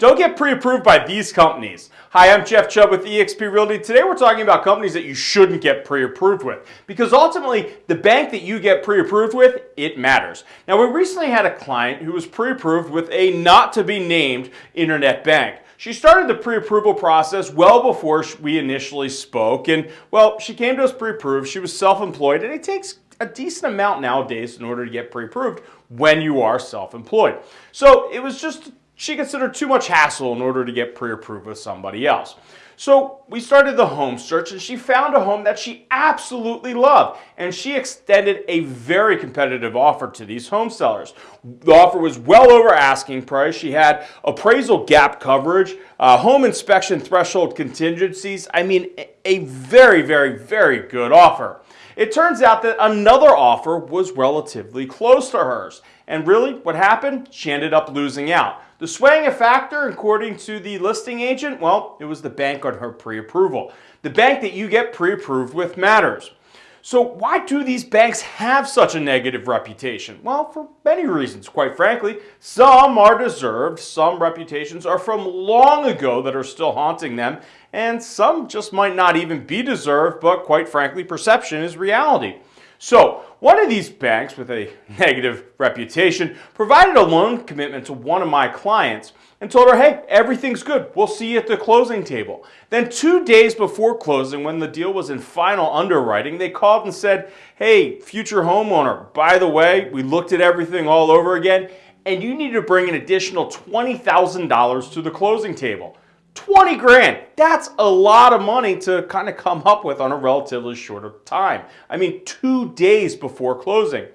Don't get pre-approved by these companies. Hi, I'm Jeff Chubb with eXp Realty. Today we're talking about companies that you shouldn't get pre-approved with because ultimately the bank that you get pre-approved with, it matters. Now we recently had a client who was pre-approved with a not to be named internet bank. She started the pre-approval process well before we initially spoke and well, she came to us pre-approved. She was self-employed and it takes a decent amount nowadays in order to get pre-approved when you are self-employed. So it was just she considered too much hassle in order to get pre-approved with somebody else. So we started the home search and she found a home that she absolutely loved and she extended a very competitive offer to these home sellers. The offer was well over asking price. She had appraisal gap coverage, uh, home inspection threshold contingencies. I mean, a very, very, very good offer. It turns out that another offer was relatively close to hers. And really, what happened? She ended up losing out. The swaying factor, according to the listing agent, well, it was the bank on her pre-approval. The bank that you get pre-approved with matters. So why do these banks have such a negative reputation? Well, for many reasons, quite frankly. Some are deserved, some reputations are from long ago that are still haunting them, and some just might not even be deserved, but quite frankly, perception is reality. So one of these banks with a negative reputation provided a loan commitment to one of my clients and told her, hey, everything's good. We'll see you at the closing table. Then two days before closing, when the deal was in final underwriting, they called and said, hey, future homeowner, by the way, we looked at everything all over again, and you need to bring an additional $20,000 to the closing table. 20 grand. That's a lot of money to kind of come up with on a relatively shorter time. I mean, two days before closing.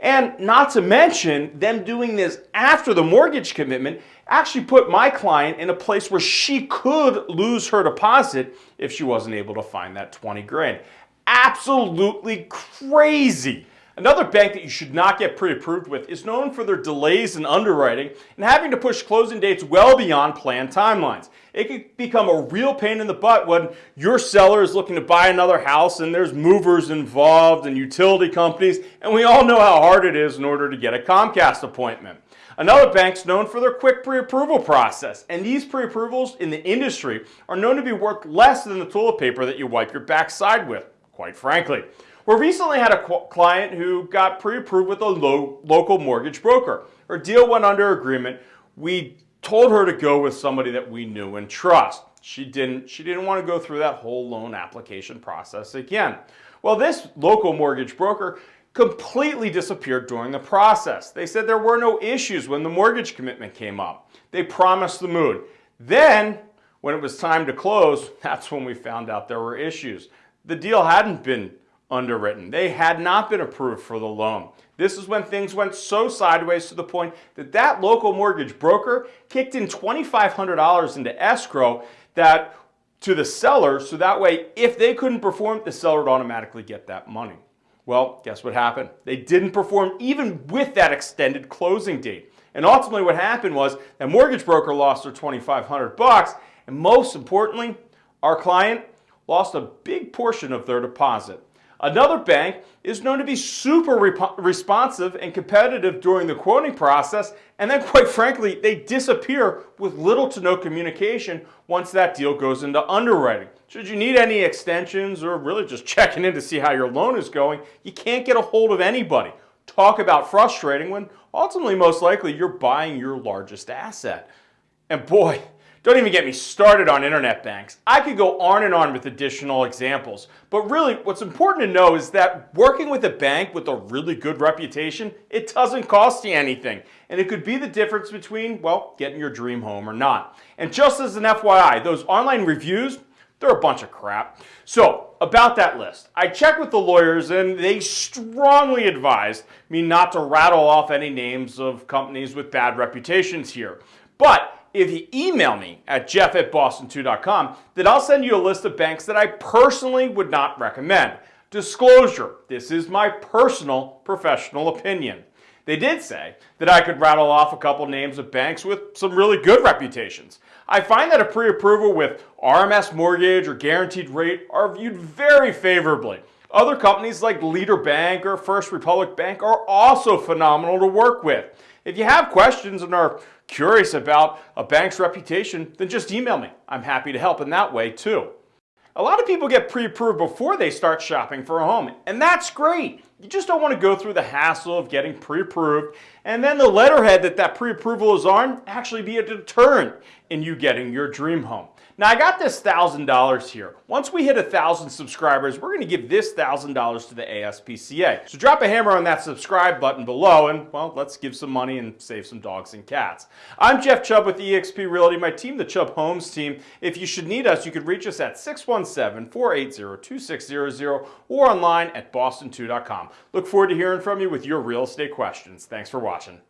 And not to mention them doing this after the mortgage commitment actually put my client in a place where she could lose her deposit if she wasn't able to find that 20 grand. Absolutely crazy. Another bank that you should not get pre-approved with is known for their delays in underwriting and having to push closing dates well beyond planned timelines. It could become a real pain in the butt when your seller is looking to buy another house and there's movers involved and utility companies, and we all know how hard it is in order to get a Comcast appointment. Another bank's known for their quick pre-approval process, and these pre-approvals in the industry are known to be worth less than the toilet paper that you wipe your backside with, quite frankly. We recently had a client who got pre-approved with a lo local mortgage broker. Her deal went under agreement. We told her to go with somebody that we knew and trust. She didn't, she didn't want to go through that whole loan application process again. Well, this local mortgage broker completely disappeared during the process. They said there were no issues when the mortgage commitment came up. They promised the moon. Then, when it was time to close, that's when we found out there were issues. The deal hadn't been underwritten. They had not been approved for the loan. This is when things went so sideways to the point that that local mortgage broker kicked in $2,500 into escrow that to the seller so that way if they couldn't perform, the seller would automatically get that money. Well, guess what happened? They didn't perform even with that extended closing date. And ultimately what happened was that mortgage broker lost their 2,500 bucks and most importantly, our client lost a big portion of their deposit. Another bank is known to be super responsive and competitive during the quoting process, and then quite frankly, they disappear with little to no communication once that deal goes into underwriting. Should you need any extensions or really just checking in to see how your loan is going, you can't get a hold of anybody. Talk about frustrating when ultimately most likely you're buying your largest asset. And boy, don't even get me started on internet banks. I could go on and on with additional examples. But really, what's important to know is that working with a bank with a really good reputation, it doesn't cost you anything. And it could be the difference between, well, getting your dream home or not. And just as an FYI, those online reviews, they're a bunch of crap. So, about that list, I checked with the lawyers and they strongly advised me not to rattle off any names of companies with bad reputations here. But if you email me at jeff at boston2.com, then I'll send you a list of banks that I personally would not recommend. Disclosure, this is my personal professional opinion. They did say that I could rattle off a couple names of banks with some really good reputations. I find that a pre-approval with RMS Mortgage or Guaranteed Rate are viewed very favorably. Other companies like Leader Bank or First Republic Bank are also phenomenal to work with. If you have questions and are curious about a bank's reputation, then just email me. I'm happy to help in that way too. A lot of people get pre-approved before they start shopping for a home, and that's great. You just don't want to go through the hassle of getting pre-approved and then the letterhead that that pre-approval is on actually be a deterrent in you getting your dream home. Now I got this $1,000 here. Once we hit a 1,000 subscribers, we're going to give this $1,000 to the ASPCA. So drop a hammer on that subscribe button below and, well, let's give some money and save some dogs and cats. I'm Jeff Chubb with eXp Realty, my team, the Chubb Homes team. If you should need us, you could reach us at 617-480-2600 or online at boston2.com. Look forward to hearing from you with your real estate questions. Thanks for watching.